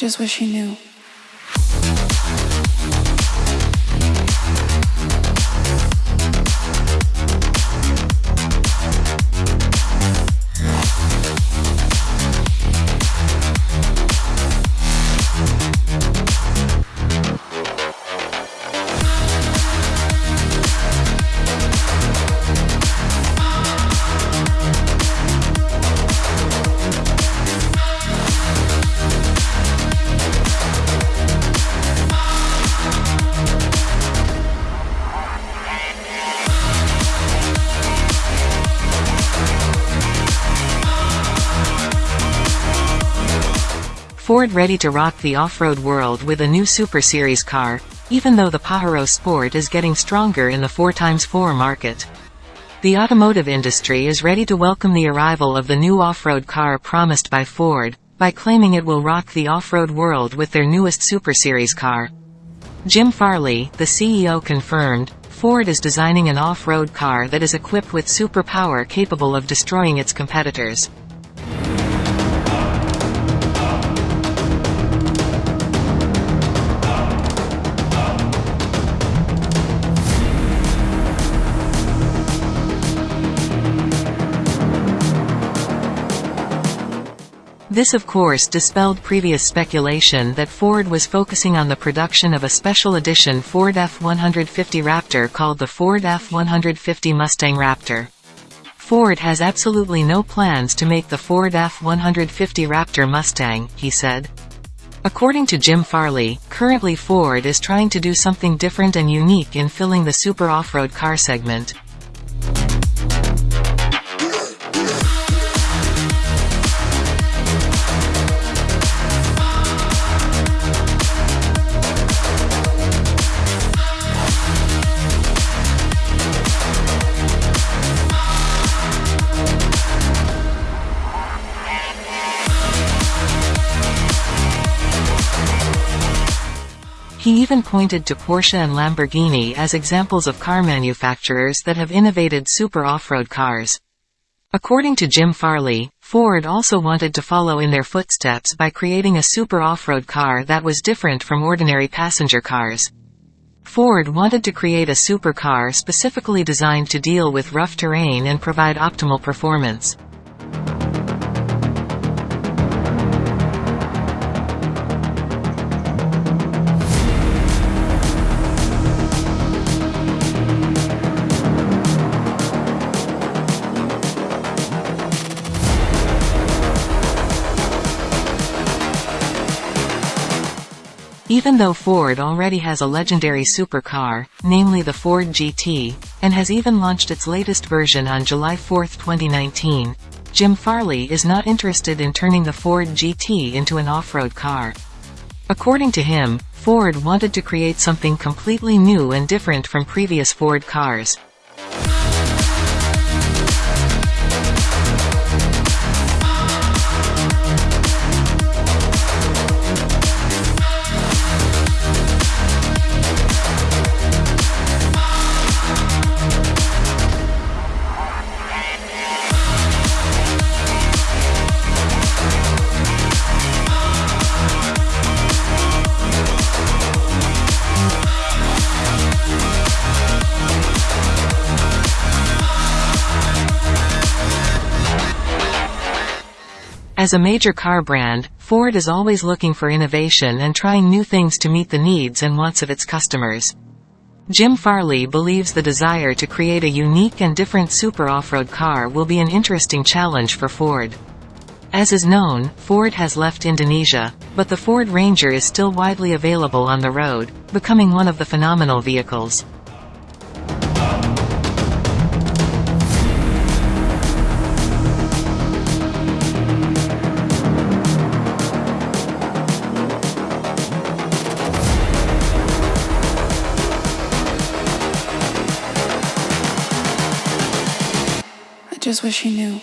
just wish he knew. Ford ready to rock the off-road world with a new Super Series car, even though the Pajero Sport is getting stronger in the 4x4 market. The automotive industry is ready to welcome the arrival of the new off-road car promised by Ford, by claiming it will rock the off-road world with their newest Super Series car. Jim Farley, the CEO confirmed, Ford is designing an off-road car that is equipped with superpower capable of destroying its competitors. This of course dispelled previous speculation that Ford was focusing on the production of a special edition Ford F-150 Raptor called the Ford F-150 Mustang Raptor. Ford has absolutely no plans to make the Ford F-150 Raptor Mustang, he said. According to Jim Farley, currently Ford is trying to do something different and unique in filling the super off-road car segment. He even pointed to Porsche and Lamborghini as examples of car manufacturers that have innovated super off-road cars. According to Jim Farley, Ford also wanted to follow in their footsteps by creating a super off-road car that was different from ordinary passenger cars. Ford wanted to create a supercar specifically designed to deal with rough terrain and provide optimal performance. Even though Ford already has a legendary supercar, namely the Ford GT, and has even launched its latest version on July 4, 2019, Jim Farley is not interested in turning the Ford GT into an off-road car. According to him, Ford wanted to create something completely new and different from previous Ford cars. As a major car brand, Ford is always looking for innovation and trying new things to meet the needs and wants of its customers. Jim Farley believes the desire to create a unique and different super off-road car will be an interesting challenge for Ford. As is known, Ford has left Indonesia, but the Ford Ranger is still widely available on the road, becoming one of the phenomenal vehicles. Just wish he knew.